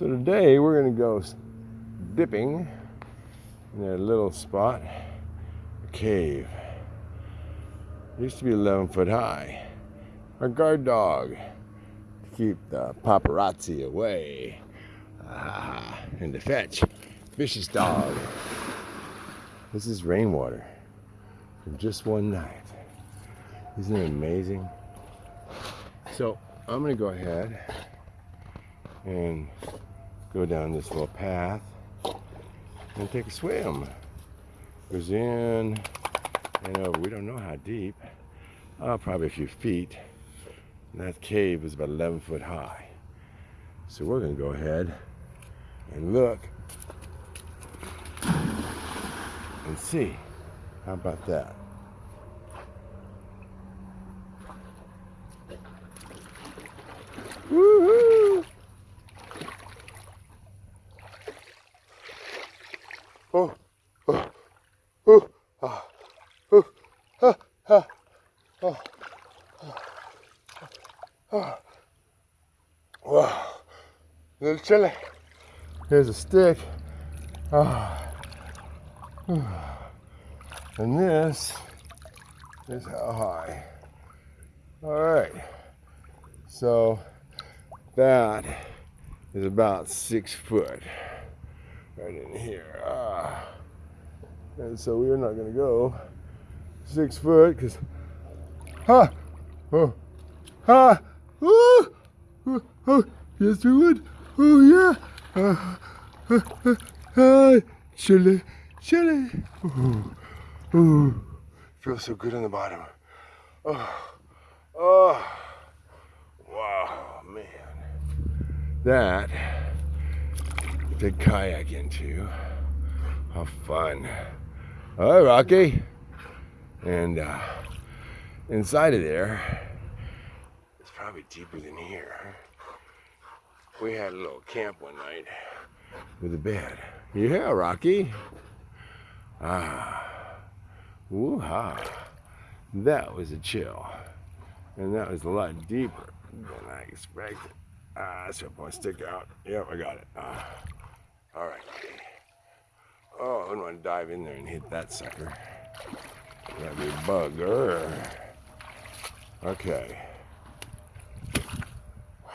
So today we're going to go dipping in a little spot, a cave. It used to be 11 foot high. Our guard dog to keep the paparazzi away ah, and to fetch. Vicious dog. This is rainwater from just one night. Isn't it amazing? So I'm going to go ahead and go down this little path and take a swim. Goes in and over. We don't know how deep. Uh, probably a few feet. And that cave is about 11 foot high. So we're going to go ahead and look and see. How about that? Woohoo! Oh, oh, oh, ah, oh, ah, ah, oh, ah, Wow, little chilly. Here's a stick. Ah. And this is how high. All right. So that is about six foot right in here. And so we're not going to go six foot because, ha, oh, ha, oh, oh, oh, yes we would. Oh yeah. Uh, uh, uh, uh, chilly, chilly. Ooh, ooh. Feels so good on the bottom. Oh, oh, wow, man. That to kayak into. How fun. Right, Rocky. And uh, inside of there, it's probably deeper than here. We had a little camp one night with a bed. Yeah, Rocky. Ah. Woo-ha. That was a chill. And that was a lot deeper than I expected. Ah, that's your point stick out. Yep, I got it. Ah. Oh, want to dive in there and hit that sucker. That'd be a bugger. Okay. Wow.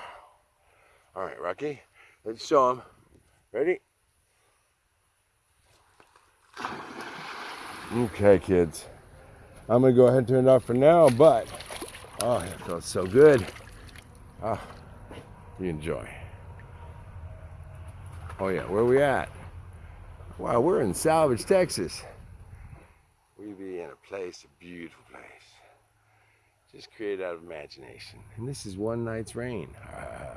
All right, Rocky. Let's show him. Ready? Okay, kids. I'm gonna go ahead and turn it off for now, but oh, it feels so good. Ah, you enjoy. Oh yeah, where we at? Wow, we're in Salvage, Texas. We be in a place, a beautiful place. Just created out of imagination. And this is one night's rain. Uh,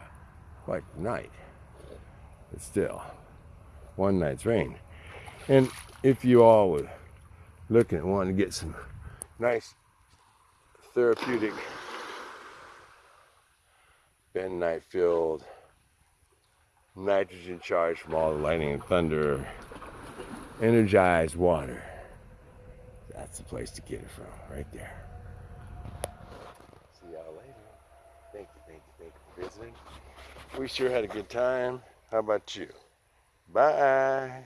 quite night. But still, one night's rain. And if you all were looking at wanting to get some nice therapeutic bentonite filled nitrogen charged from all the lightning and thunder energized water. That's the place to get it from right there. See y'all later. Thank you thank you thank you for visiting. We sure had a good time. How about you? Bye